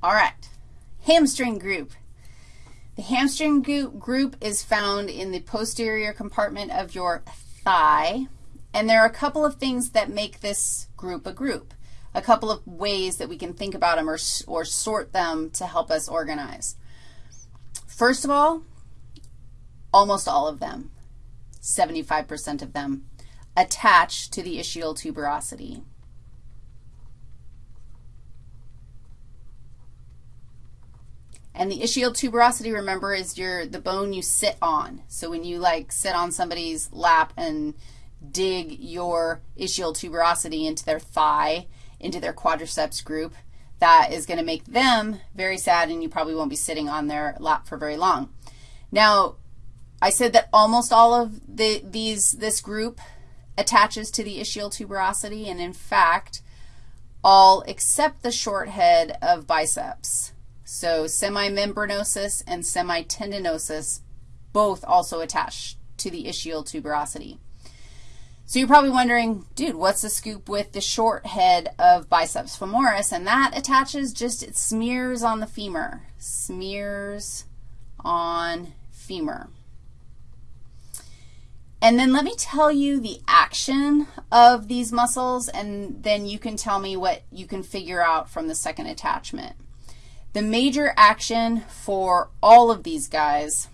All right, hamstring group. The hamstring group is found in the posterior compartment of your thigh, and there are a couple of things that make this group a group, a couple of ways that we can think about them or, or sort them to help us organize. First of all, almost all of them, 75% of them, attach to the ischial tuberosity. And the ischial tuberosity, remember, is your the bone you sit on. So when you like sit on somebody's lap and dig your ischial tuberosity into their thigh, into their quadriceps group, that is going to make them very sad and you probably won't be sitting on their lap for very long. Now, I said that almost all of the, these, this group attaches to the ischial tuberosity, and in fact, all except the short head of biceps. So semimembranosus and semitendinosus both also attach to the ischial tuberosity. So you're probably wondering, dude, what's the scoop with the short head of biceps femoris? And that attaches just, it smears on the femur, smears on femur. And then let me tell you the action of these muscles, and then you can tell me what you can figure out from the second attachment. The major action for all of these guys,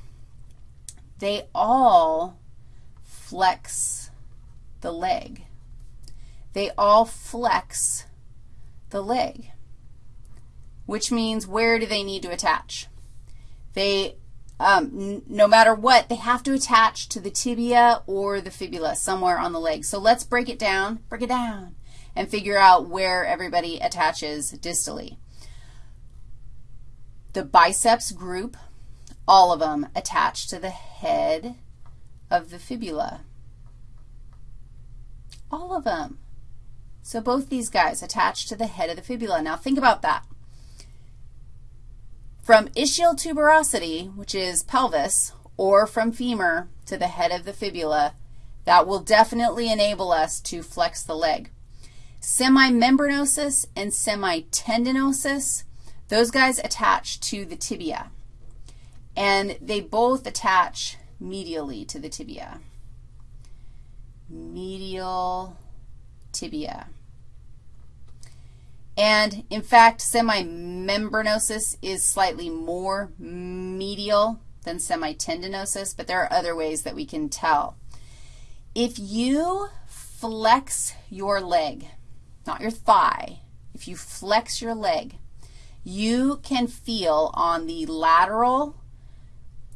they all flex the leg. They all flex the leg, which means where do they need to attach? They um, no matter what, they have to attach to the tibia or the fibula somewhere on the leg. So let's break it down, break it down, and figure out where everybody attaches distally. The biceps group, all of them attach to the head of the fibula. All of them. So both these guys attach to the head of the fibula. Now think about that. From ischial tuberosity, which is pelvis, or from femur to the head of the fibula, that will definitely enable us to flex the leg. Semimembranosus and semitendinosus, those guys attach to the tibia, and they both attach medially to the tibia. Medial tibia. And in fact, semimembranosus is slightly more medial than semitendinosus, but there are other ways that we can tell. If you flex your leg, not your thigh, if you flex your leg, you can feel on the lateral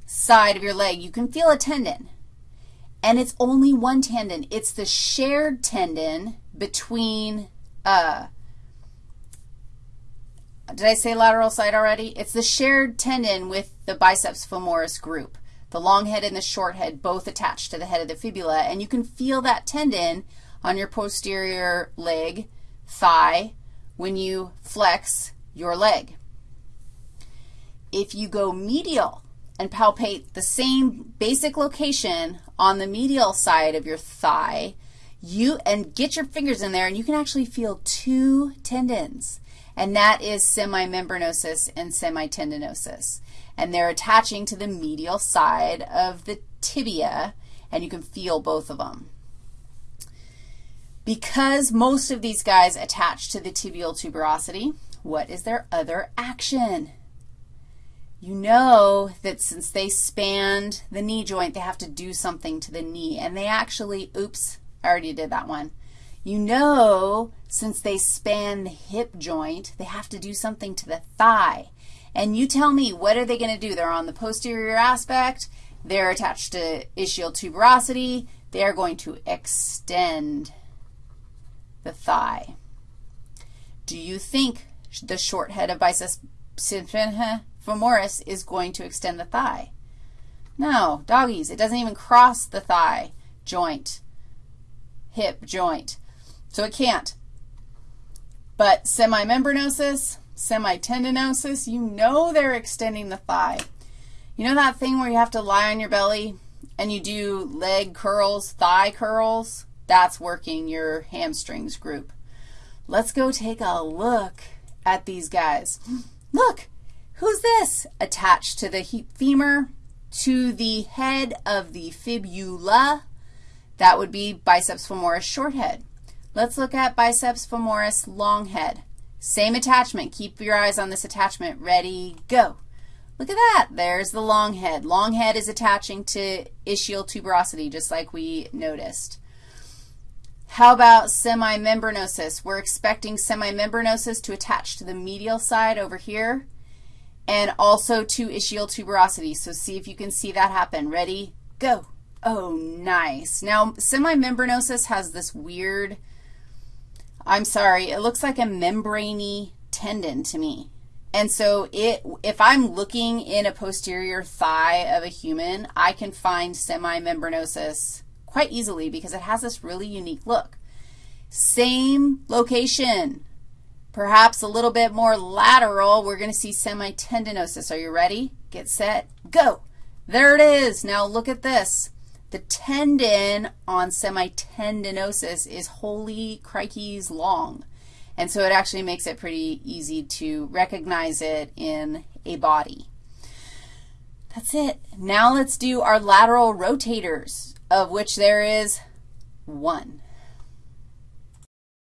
side of your leg, you can feel a tendon. And it's only one tendon. It's the shared tendon between uh, did I say lateral side already? It's the shared tendon with the biceps femoris group. The long head and the short head both attached to the head of the fibula, and you can feel that tendon on your posterior leg, thigh, when you flex your leg. If you go medial and palpate the same basic location on the medial side of your thigh, you and get your fingers in there, and you can actually feel two tendons and that is semimembranosus and semitendinosus. And they're attaching to the medial side of the tibia, and you can feel both of them. Because most of these guys attach to the tibial tuberosity, what is their other action? You know that since they spanned the knee joint, they have to do something to the knee, and they actually, oops, I already did that one. You know, since they span the hip joint, they have to do something to the thigh. And you tell me, what are they going to do? They're on the posterior aspect. They're attached to ischial tuberosity. They are going to extend the thigh. Do you think the short head of biceps femoris is going to extend the thigh? No, doggies, it doesn't even cross the thigh joint, hip joint. So it can't. But semimembranosus, semitendinosus, you know they're extending the thigh. You know that thing where you have to lie on your belly and you do leg curls, thigh curls? That's working your hamstrings group. Let's go take a look at these guys. Look, who's this? Attached to the femur, to the head of the fibula. That would be biceps femoris short head. Let's look at biceps femoris long head. Same attachment. Keep your eyes on this attachment. Ready, go. Look at that. There's the long head. Long head is attaching to ischial tuberosity, just like we noticed. How about semimembranosus? We're expecting semimembranosus to attach to the medial side over here and also to ischial tuberosity. So see if you can see that happen. Ready? Go. Oh, nice. Now, semimembranosus has this weird, I'm sorry, it looks like a membraney tendon to me. And so it, if I'm looking in a posterior thigh of a human, I can find semimembranosus quite easily because it has this really unique look. Same location, perhaps a little bit more lateral, we're going to see semitendinosus. Are you ready? Get set, go. There it is. Now look at this. The tendon on semitendinosus is holy crikeys long. And so it actually makes it pretty easy to recognize it in a body. That's it. Now let's do our lateral rotators, of which there is one.